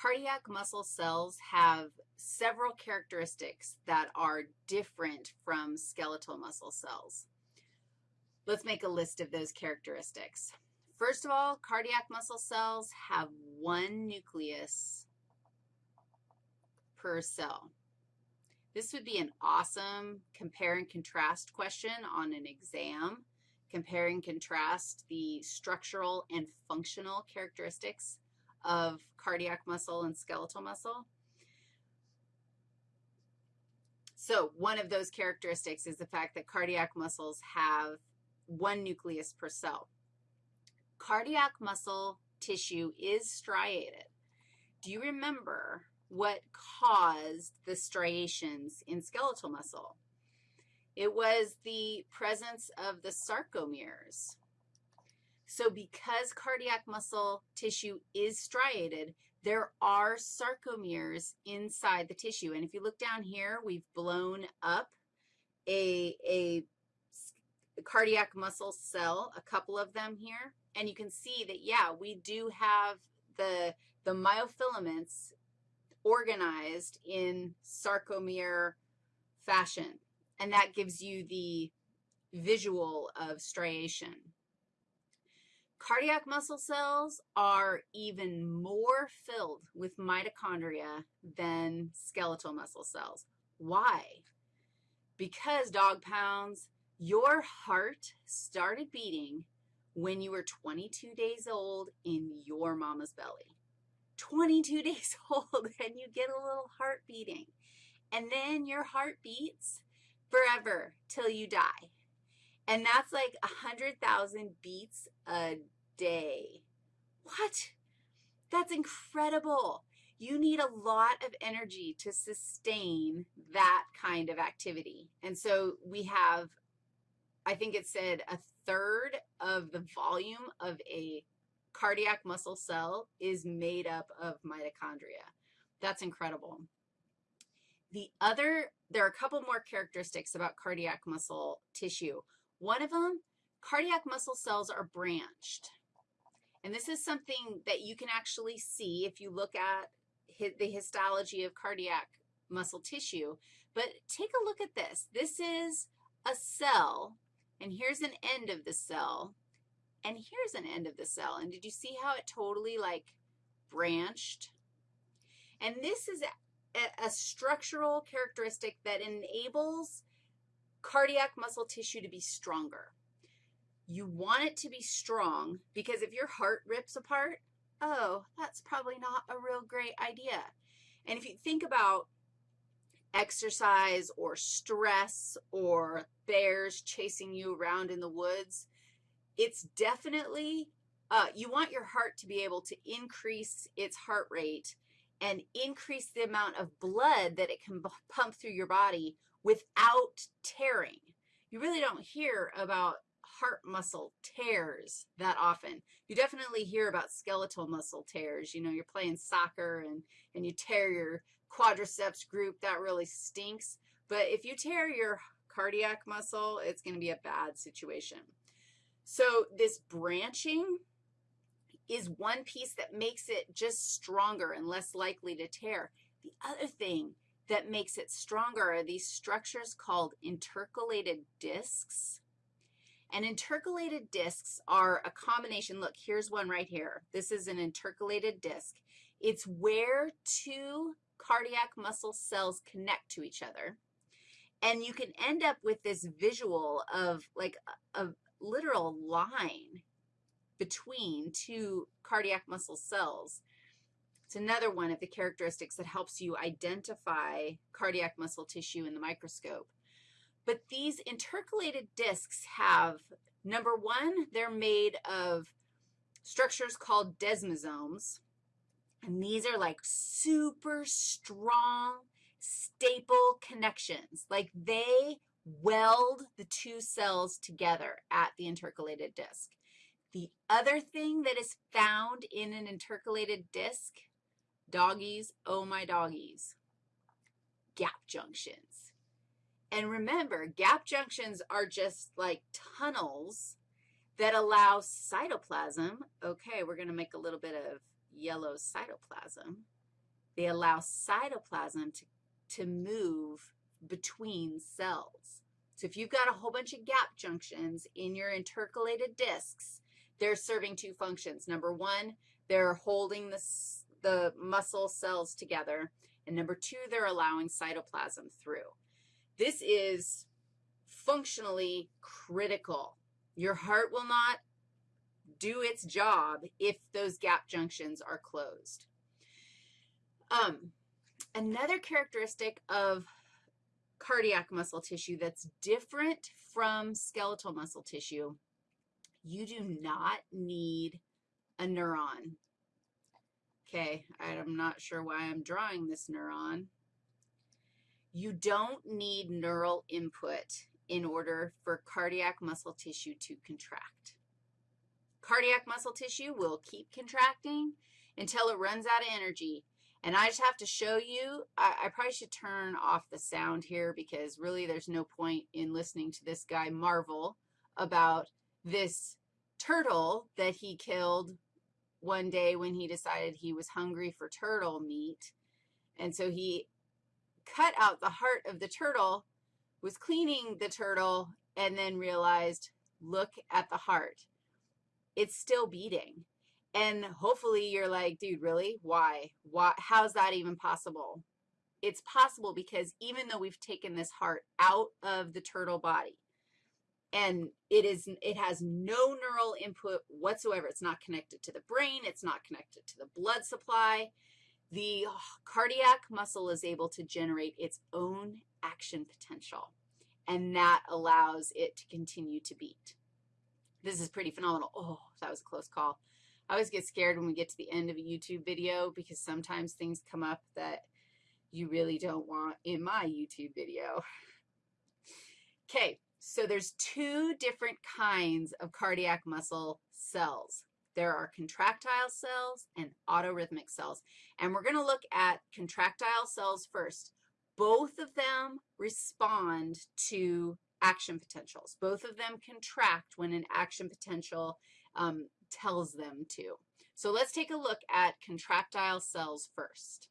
cardiac muscle cells have several characteristics that are different from skeletal muscle cells. Let's make a list of those characteristics. First of all, cardiac muscle cells have one nucleus per cell. This would be an awesome compare and contrast question on an exam. Compare and contrast the structural and functional characteristics of cardiac muscle and skeletal muscle. So one of those characteristics is the fact that cardiac muscles have one nucleus per cell. Cardiac muscle tissue is striated. Do you remember what caused the striations in skeletal muscle? It was the presence of the sarcomeres. So because cardiac muscle tissue is striated, there are sarcomeres inside the tissue. And if you look down here, we've blown up a, a cardiac muscle cell, a couple of them here. And you can see that, yeah, we do have the, the myofilaments organized in sarcomere fashion. And that gives you the visual of striation. Cardiac muscle cells are even more filled with mitochondria than skeletal muscle cells. Why? Because, dog pounds, your heart started beating when you were 22 days old in your mama's belly. 22 days old and you get a little heart beating. And then your heart beats forever till you die. And that's like 100,000 beats a day. What? That's incredible. You need a lot of energy to sustain that kind of activity. And so we have I think it said a third of the volume of a cardiac muscle cell is made up of mitochondria. That's incredible. The other, there are a couple more characteristics about cardiac muscle tissue. One of them, cardiac muscle cells are branched. And this is something that you can actually see if you look at the histology of cardiac muscle tissue. But take a look at this. This is a cell and here's an end of the cell, and here's an end of the cell. And did you see how it totally, like, branched? And this is a, a structural characteristic that enables cardiac muscle tissue to be stronger. You want it to be strong because if your heart rips apart, oh, that's probably not a real great idea. And if you think about exercise or stress or bears chasing you around in the woods, it's definitely, uh, you want your heart to be able to increase its heart rate and increase the amount of blood that it can pump through your body without tearing. You really don't hear about heart muscle tears that often. You definitely hear about skeletal muscle tears. You know, you're playing soccer and, and you tear your quadriceps group. That really stinks. But if you tear your cardiac muscle, it's going to be a bad situation. So this branching is one piece that makes it just stronger and less likely to tear. The other thing that makes it stronger are these structures called intercalated discs. And intercalated discs are a combination. Look, here's one right here. This is an intercalated disc. It's where two cardiac muscle cells connect to each other. And you can end up with this visual of like a, a literal line between two cardiac muscle cells. It's another one of the characteristics that helps you identify cardiac muscle tissue in the microscope. But these intercalated discs have, number one, they're made of structures called desmosomes, and these are like super strong staple connections. Like they weld the two cells together at the intercalated disc. The other thing that is found in an intercalated disc, doggies, oh my doggies, gap junctions. And remember, gap junctions are just like tunnels that allow cytoplasm. Okay, we're going to make a little bit of yellow cytoplasm. they allow cytoplasm to, to move between cells. So if you've got a whole bunch of gap junctions in your intercalated discs, they're serving two functions. Number one, they're holding the, the muscle cells together. And number two, they're allowing cytoplasm through. This is functionally critical. Your heart will not do its job if those gap junctions are closed. Um, another characteristic of cardiac muscle tissue that's different from skeletal muscle tissue, you do not need a neuron. Okay, I'm not sure why I'm drawing this neuron. You don't need neural input in order for cardiac muscle tissue to contract. Cardiac muscle tissue will keep contracting until it runs out of energy. And I just have to show you, I, I, probably should turn off the sound here because really there's no point in listening to this guy marvel about this turtle that he killed one day when he decided he was hungry for turtle meat. And so he cut out the heart of the turtle, was cleaning the turtle, and then realized, look at the heart. It's still beating. And hopefully you're like, dude, really? Why? Why? How's that even possible? It's possible because even though we've taken this heart out of the turtle body, and it is it has no neural input whatsoever. It's not connected to the brain. It's not connected to the blood supply. The cardiac muscle is able to generate its own action potential, and that allows it to continue to beat. This is pretty phenomenal. Oh, that was a close call. I always get scared when we get to the end of a YouTube video because sometimes things come up that you really don't want in my YouTube video. Okay, so there's two different kinds of cardiac muscle cells. There are contractile cells and autorhythmic cells. And we're going to look at contractile cells first. Both of them respond to action potentials. Both of them contract when an action potential um, tells them to. So let's take a look at contractile cells first.